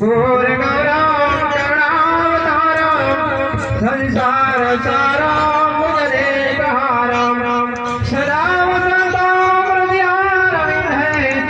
ગૌરવ ચડાવ તારા સંસાર સાર